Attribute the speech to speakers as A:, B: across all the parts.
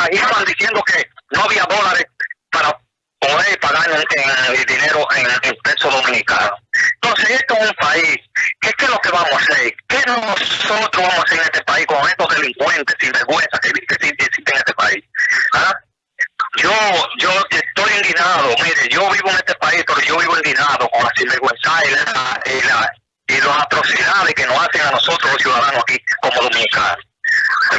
A: chantajeaban diciendo que no había dólares para poder pagar el dinero en, en peso dominicano. Entonces, esto es un país, ¿qué, es lo que vamos a hacer? ¿Qué nosotros vamos a hacer en este país con estos delincuentes sin vergüenza que, existen en este país? ¿Ah? Yo, yo estoy indignado, mire, yo vivo en este país, pero yo vivo indignado con la sinvergüenza y, la, y, la, y las atrocidades que nos hacen a nosotros los ciudadanos aquí como dominicanos.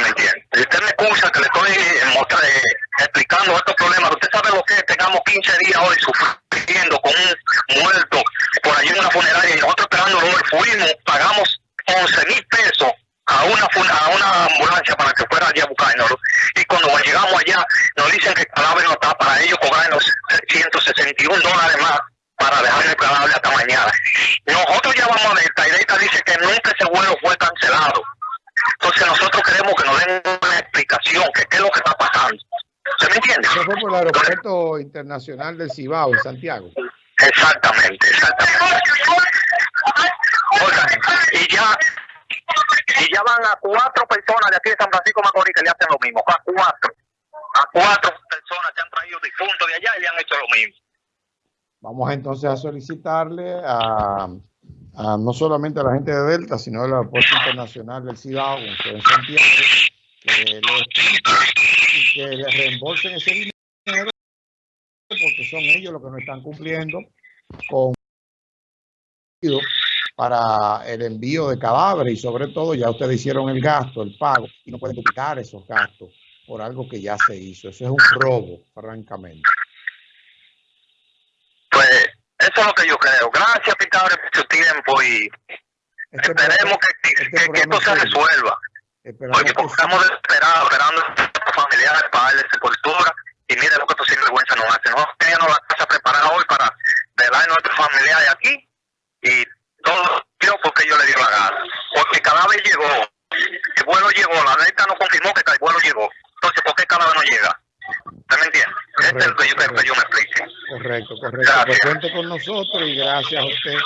A: Me entiende? Usted me excusa que le estoy eh, explicando estos problemas, usted sabe lo que es, tengamos 15 días hoy sufriendo con un muerto por allí en una funeraria y nosotros esperándolo hoy fuimos, pagamos 11 mil pesos a una a una ambulancia para que fuera allá a buscarnos y cuando llegamos allá nos dicen que el cadáver no está para ellos cobrarnos 161 dólares más para dejar el cadáver hasta mañana. Nosotros ya vamos a ver, Taireta dice que nunca ese vuelo fue cancelado. Entonces nosotros queremos que nos den una explicación, que qué es lo que está pasando. ¿Se me entiende?
B: Eso fue por el aeropuerto internacional del Cibao en Santiago.
A: Exactamente, exactamente. Y ya y ya van a cuatro personas de aquí de San Francisco Macorís que le hacen lo mismo, a cuatro, a cuatro personas que han traído difuntos de allá y le han hecho lo mismo.
B: Vamos entonces a solicitarle a, no solamente a la gente de Delta, sino al aeropuerto internacional del Cibao, en Santiago, que y que le reembolsen ese dinero porque son ellos los que no están cumpliendo con para el envío de cadáveres y sobre todo ya ustedes hicieron el gasto, el pago y no pueden duplicar esos gastos por algo que ya se hizo. Eso es un robo, francamente.
A: Eso es lo que yo creo. Gracias, Pitadores, por su tiempo y este esperemos que, este esto se resuelva. porque estamos esperados, esperando a familiares para darle sepultura y mire lo que estos sinvergüenza nos hacen. Nosotros teníamos la casa preparada hoy para velar a nuestros familiares aquí y todo yo porque yo le di la gana. Porque cada vez llegó, el vuelo llegó, la neta no confirmó que el vuelo llegó. Entonces, ¿por qué cada vez no llega? ¿Usted me entiende? este es el que yo quiero que yo me explique.
B: Correcto, correcto. Pues cuente con nosotros y gracias a usted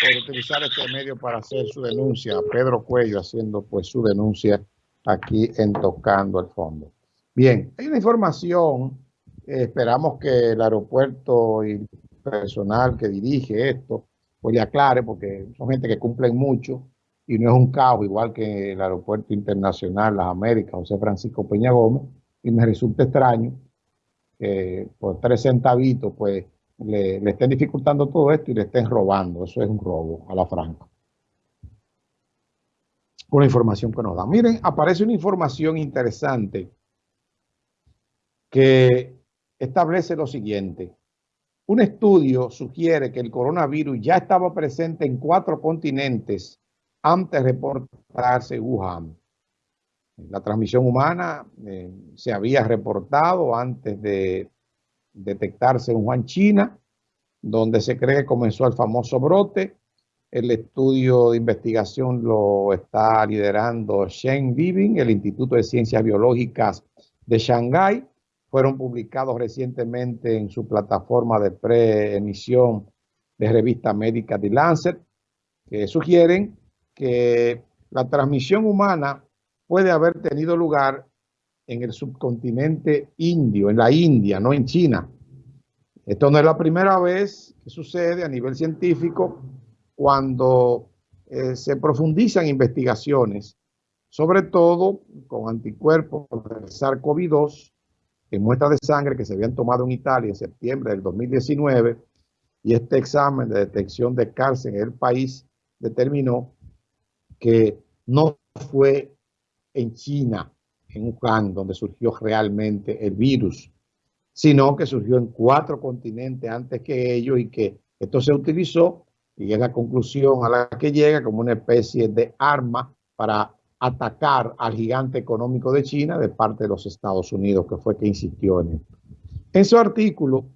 B: por utilizar este medio para hacer su denuncia. Pedro Cuello haciendo pues su denuncia aquí en Tocando el Fondo. Bien, hay una información. esperamos que el aeropuerto y personal que dirige esto pues le aclare, porque son gente que cumplen mucho y no es un caos, igual que el Aeropuerto Internacional Las Américas, José Francisco Peña Gómez, y me resulta extraño que por tres centavitos, pues, le, estén dificultando todo esto y le estén robando. Eso es un robo a la franca. Una información que nos da. Miren, aparece una información interesante que establece lo siguiente. Un estudio sugiere que el coronavirus ya estaba presente en cuatro continentes antes de reportarse Wuhan. La transmisión humana eh, se había reportado antes de detectarse en Wuhan, China, donde se cree que comenzó el famoso brote. El estudio de investigación lo está liderando Shen Bibing, el Instituto de Ciencias Biológicas de Shanghái fueron publicados recientemente en su plataforma de preemisión de revista médica The Lancet, que sugieren que la transmisión humana puede haber tenido lugar en el subcontinente indio, en la India, no en China. Esto no es la primera vez que sucede a nivel científico cuando eh, se profundizan investigaciones, sobre todo con anticuerpos del SARS-CoV-2 en muestras de sangre que se habían tomado en Italia en septiembre del 2019 y este examen de detección de cárcel en el país determinó que no fue en China, en Wuhan, donde surgió realmente el virus, sino que surgió en cuatro continentes antes que ellos y que esto se utilizó y es la conclusión a la que llega como una especie de arma para atacar al gigante económico de China de parte de los Estados Unidos, que fue que insistió en esto. En su artículo,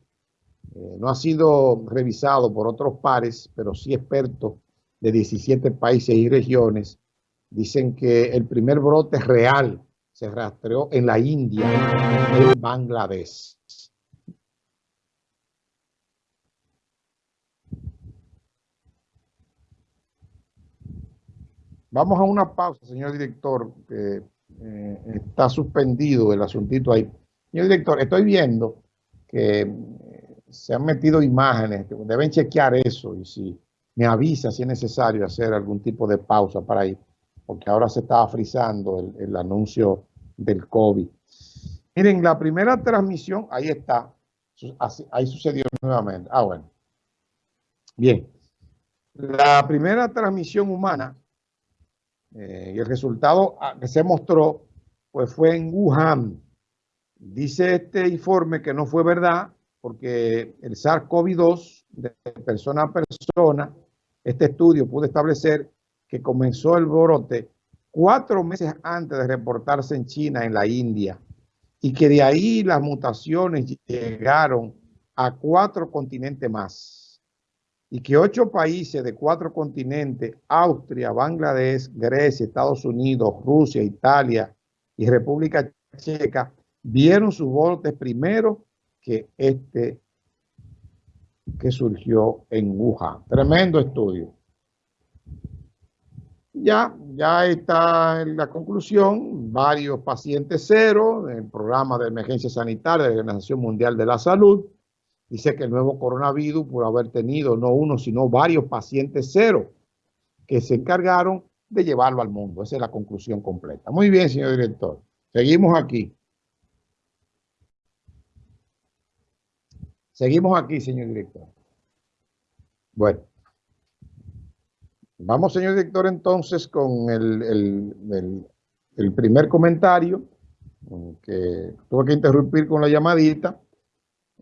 B: eh, no ha sido revisado por otros pares, pero sí expertos de 17 países y regiones, dicen que el primer brote real se rastreó en la India, en Bangladesh. Vamos a una pausa, señor director, que eh, está suspendido el asuntito ahí. Señor director, estoy viendo que eh, se han metido imágenes, deben chequear eso y si me avisa si es necesario hacer algún tipo de pausa para ir, porque ahora se estaba frizando el, el anuncio del COVID. Miren, la primera transmisión, ahí está, ahí sucedió nuevamente. Ah, bueno. Bien. La primera transmisión humana eh, y el resultado ah, que se mostró pues fue en Wuhan. Dice este informe que no fue verdad porque el SARS-CoV-2 de persona a persona, este estudio pudo establecer que comenzó el brote cuatro meses antes de reportarse en China, en la India, y que de ahí las mutaciones llegaron a cuatro continentes más, y que ocho países de cuatro continentes, Austria, Bangladesh, Grecia, Estados Unidos, Rusia, Italia y República Checa, vieron sus brotes primero que este que surgió en Wuhan. Tremendo estudio. Ya, ya está en la conclusión, varios pacientes cero, el programa de emergencia sanitaria de la Organización Mundial de la Salud, dice que el nuevo coronavirus, por haber tenido no uno, sino varios pacientes cero, que se encargaron de llevarlo al mundo. Esa es la conclusión completa. Muy bien, señor director. Seguimos aquí. Seguimos aquí, señor director. Bueno. Vamos, señor director, entonces con el, primer comentario, que tuve que interrumpir con la llamadita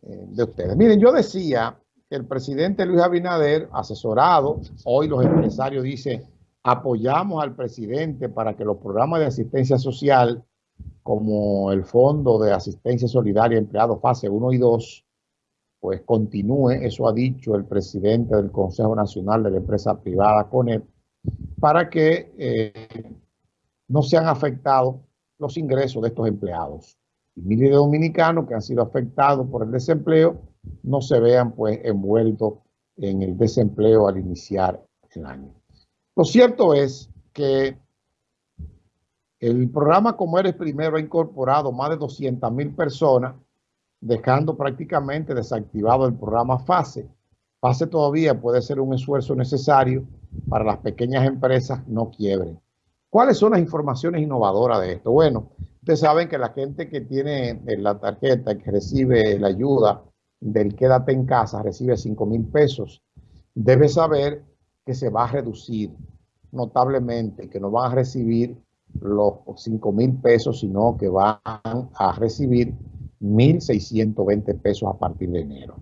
B: eh, de ustedes. Miren, yo decía que el presidente Luis Abinader, asesorado, hoy los empresarios dicen, apoyamos al presidente para que los programas de asistencia social, como el Fondo de Asistencia Solidaria Empleado Fase 1 y 2, pues continúe, eso ha dicho el presidente del Consejo Nacional de la Empresa Privada, CONEP, para que eh, no sean afectados los ingresos de estos empleados. Y miles de dominicanos que han sido afectados por el desempleo no se vean pues envueltos en el desempleo al iniciar el año. Lo cierto es que el programa Como Eres Primero ha incorporado más de 200 mil personas dejando prácticamente desactivado el programa FASE. FASE todavía puede ser un esfuerzo necesario para las pequeñas empresas no quiebren. ¿Cuáles son las informaciones innovadoras de esto? Bueno, ustedes saben que la gente que tiene la tarjeta que recibe la ayuda del quédate en casa, recibe 5 mil pesos, debe saber que se va a reducir notablemente, que no van a recibir los 5 mil pesos, sino que van a recibir 1.620 pesos a partir de enero.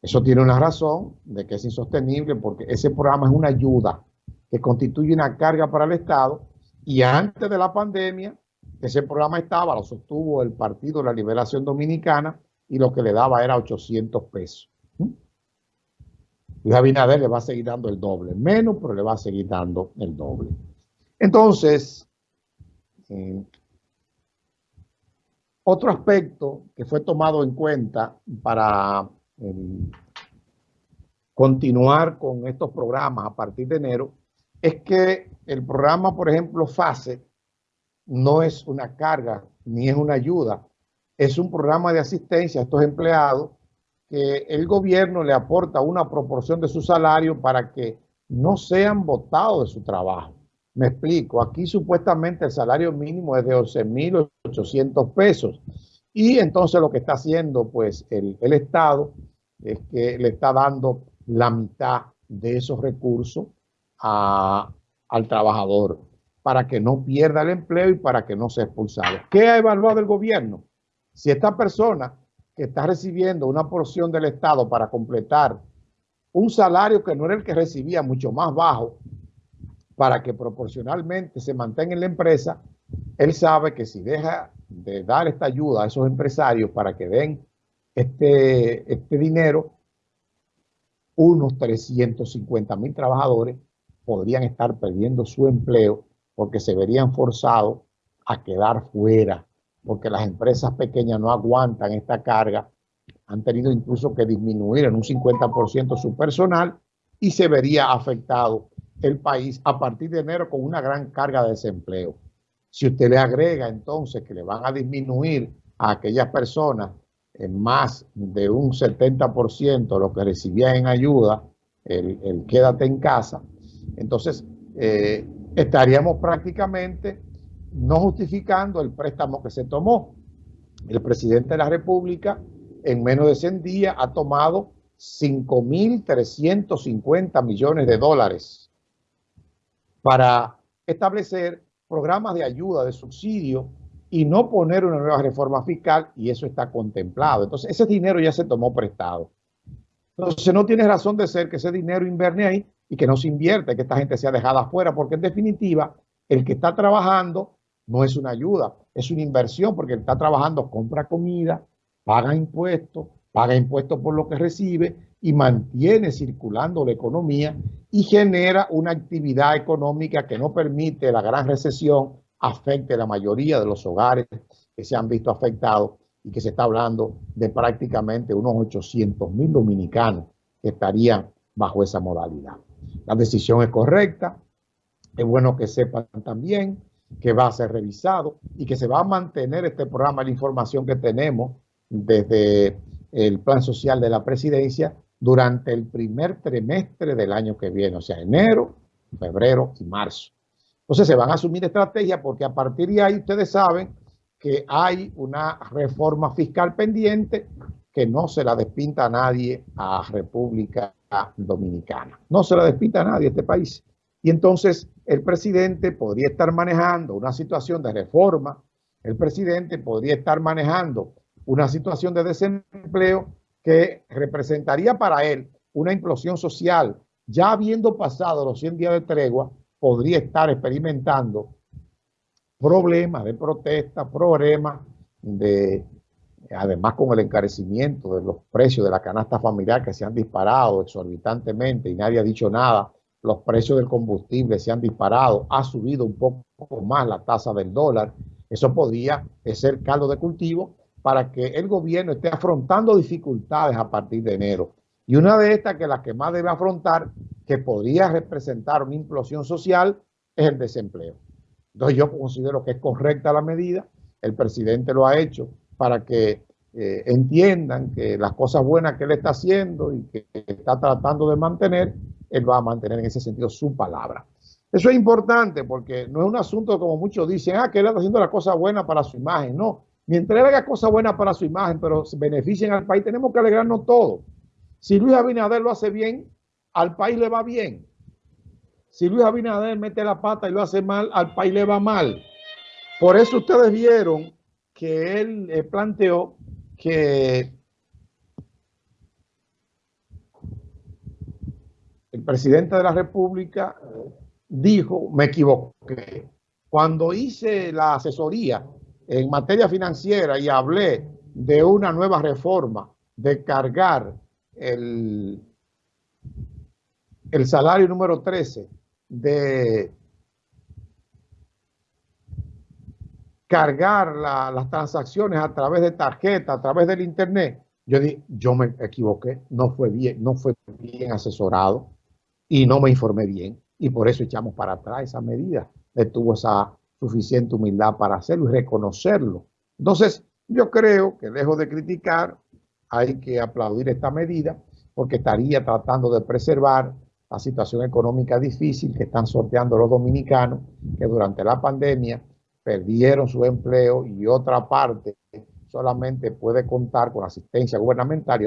B: Eso tiene una razón de que es insostenible porque ese programa es una ayuda que constituye una carga para el Estado y antes de la pandemia ese programa estaba, lo sostuvo el Partido de la Liberación Dominicana y lo que le daba era 800 pesos. Luis Abinader le va a seguir dando el doble, menos, pero le va a seguir dando el doble. Entonces, eh, otro aspecto que fue tomado en cuenta para em, continuar con estos programas a partir de enero es que el programa, por ejemplo, FASE, no es una carga ni es una ayuda, es un programa de asistencia a estos empleados que el gobierno le aporta una proporción de su salario para que no sean votados de su trabajo. Me explico, aquí supuestamente el salario mínimo es de 11.800 pesos y entonces lo que está haciendo pues el, Estado es que le está dando la mitad de esos recursos al trabajador para que no pierda el empleo y para que no sea expulsado. ¿Qué ha evaluado el gobierno? Si esta persona que está recibiendo una porción del Estado para completar un salario que no era el que recibía, mucho más bajo, para que proporcionalmente se mantenga en la empresa, él sabe que si deja de dar esta ayuda a esos empresarios para que den este, este dinero, unos 350 mil trabajadores podrían estar perdiendo su empleo porque se verían forzados a quedar fuera, porque las empresas pequeñas no aguantan esta carga, han tenido incluso que disminuir en un 50% su personal y se vería afectado el país a partir de enero con una gran carga de desempleo. Si usted le agrega entonces que le van a disminuir a aquellas personas en más de un 70% lo que recibían en ayuda, el, quédate en casa, entonces eh, estaríamos prácticamente no justificando el préstamo que se tomó. El presidente de la República en menos de 100 días ha tomado 5.350 millones de dólares para establecer programas de ayuda, de subsidio y no poner una nueva reforma fiscal y eso está contemplado. Entonces ese dinero ya se tomó prestado. Entonces no tiene razón de ser que ese dinero inverne ahí y que no se invierte, que esta gente sea dejada afuera, porque en definitiva el que está trabajando no es una ayuda, es una inversión, porque el que está trabajando compra comida, paga impuestos, paga impuestos por lo que recibe y mantiene circulando la economía y genera una actividad económica que no permite la gran recesión afecte a la mayoría de los hogares que se han visto afectados y que se está hablando de prácticamente unos 800 mil dominicanos que estarían bajo esa modalidad. La decisión es correcta, es bueno que sepan también que va a ser revisado y que se va a mantener este programa de información que tenemos desde el plan social de la presidencia durante el primer trimestre del año que viene, o sea, enero, febrero y marzo. Entonces se van a asumir estrategias porque a partir de ahí ustedes saben que hay una reforma fiscal pendiente que no se la despinta a nadie a República Dominicana. No se la despinta a nadie a este país. Y entonces el presidente podría estar manejando una situación de reforma, el presidente podría estar manejando una situación de desempleo que representaría para él una implosión social. Ya habiendo pasado los 100 días de tregua, podría estar experimentando problemas de protesta, problemas de, además con el encarecimiento de los precios de la canasta familiar que se han disparado exorbitantemente y nadie ha dicho nada, los precios del combustible se han disparado, ha subido un poco más la tasa del dólar, eso podría ser caldo de cultivo para que el gobierno esté afrontando dificultades a partir de enero. Y una de estas, que la que más debe afrontar, que podría representar una implosión social, es el desempleo. Entonces yo considero que es correcta la medida, el presidente lo ha hecho para que eh, entiendan que las cosas buenas que él está haciendo y que está tratando de mantener, él va a mantener en ese sentido su palabra. Eso es importante porque no es un asunto como muchos dicen, ah, que él está haciendo la cosa buena para su imagen. No, Mientras haga cosas buenas para su imagen, pero beneficien al país, tenemos que alegrarnos todo. Si Luis Abinader lo hace bien, al país le va bien. Si Luis Abinader mete la pata y lo hace mal, al país le va mal. Por eso ustedes vieron que él eh, planteó que el presidente de la República dijo, me equivoqué. Cuando hice la asesoría en materia financiera y hablé de una nueva reforma, de cargar el, el salario número 13, de cargar las transacciones a través de tarjeta, a través del internet, yo dije, yo me equivoqué, no fue bien, no fue bien asesorado y no me informé bien. Y por eso echamos para atrás esa medida. Estuvo esa suficiente humildad para hacerlo y reconocerlo. Entonces, yo creo que lejos de criticar, hay que aplaudir esta medida porque estaría tratando de preservar la situación económica difícil que están sorteando los dominicanos que durante la pandemia perdieron su empleo y otra parte solamente puede contar con asistencia gubernamental y otra